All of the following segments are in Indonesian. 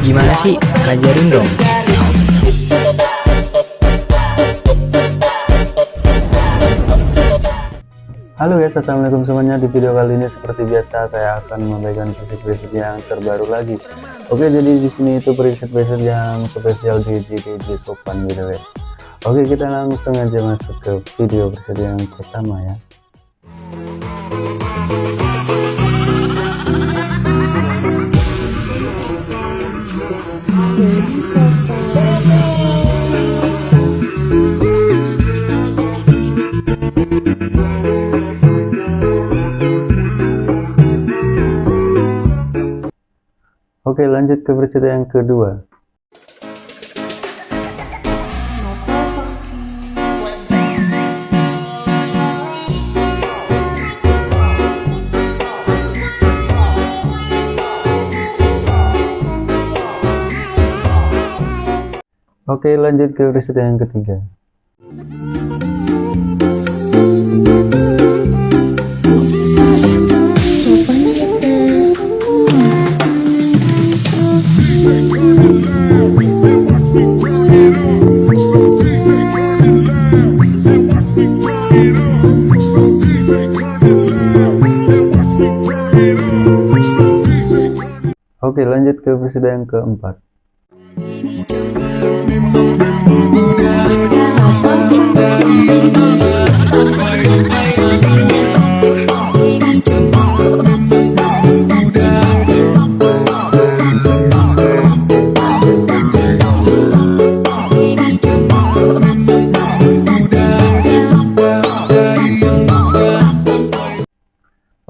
Gimana sih? Ajarin dong. Halo guys, assalamualaikum semuanya. Di video kali ini seperti biasa saya akan memberikan preset-preset yang terbaru lagi. Oke, jadi di sini itu preset-preset yang spesial di GTG Sopan gitu guys. Oke, kita langsung aja masuk ke video preset yang pertama ya. Oke lanjut ke berita yang kedua Oke lanjut ke berita yang ketiga. Oke lanjut ke presiden yang keempat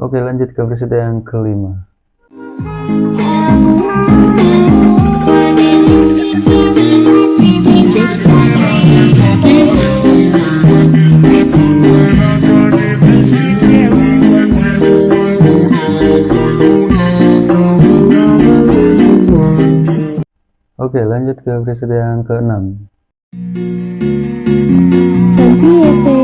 Oke lanjut ke presiden yang kelima Oke lanjut ke presiden yang ke-6 Sanjiete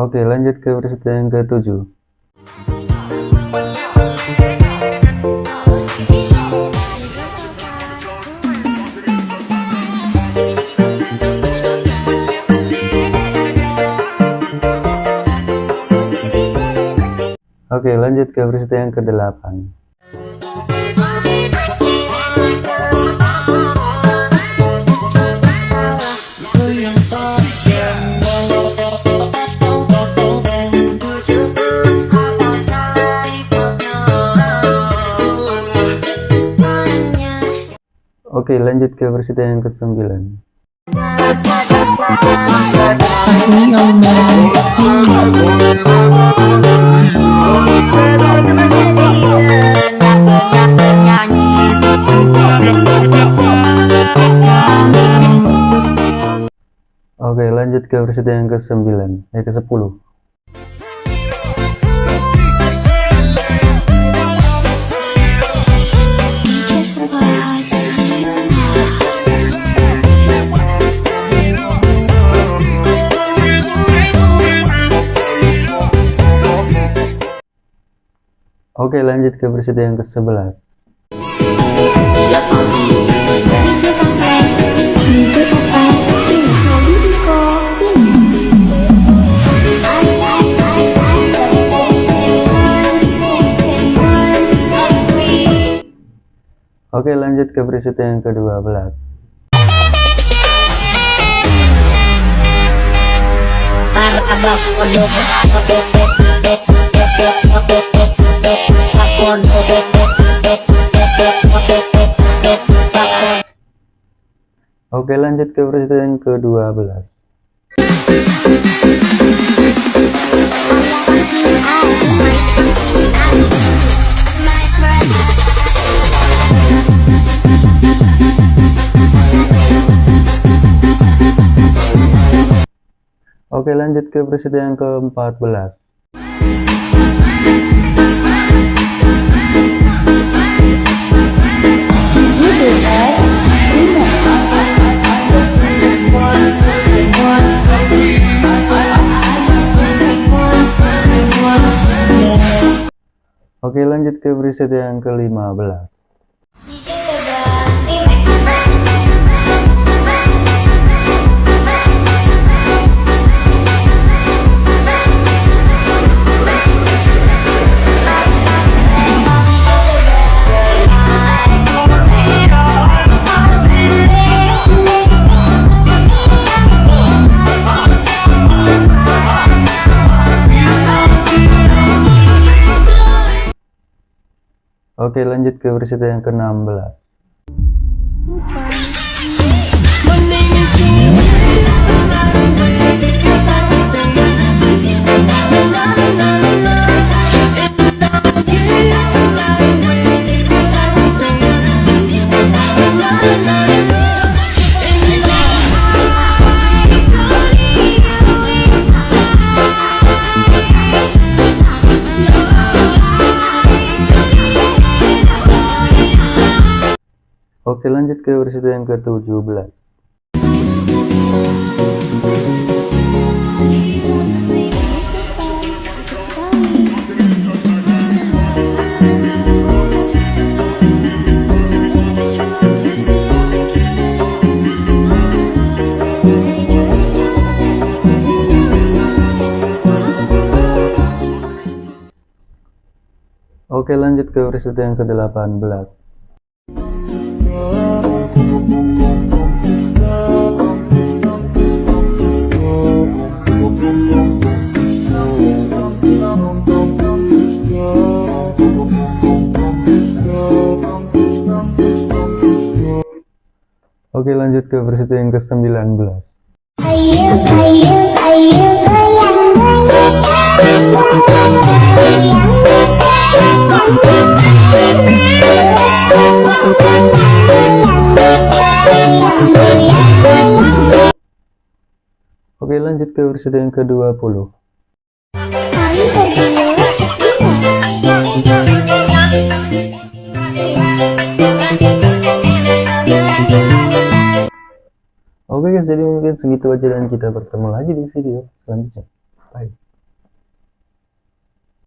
Oke lanjut ke presiden yang ke-7 Oke lanjut ke presiden yang ke-8 Oke lanjut ke presiden yang ke-9 Oke lanjut ke presiden yang ke-9 Eh ke-10 Oke lanjut ke presiden yang ke-11 Oke lanjut ke presiden yang ke-12 Oke lanjut ke presiden yang ke-12 Oke lanjut ke presiden yang ke-14 Oke lanjut ke preset yang ke-15 Oke lanjut ke preset yang ke-16 Oke lanjut ke preset yang ke-17 Oke lanjut ke preset yang ke-18 Oke lanjut ke versi yang ke-19 Ayo, ayo, ayo goyang, goyang Oke lanjut ke versi yang ke-20 guys jadi mungkin segitu aja dan kita bertemu lagi di video selanjutnya. Bye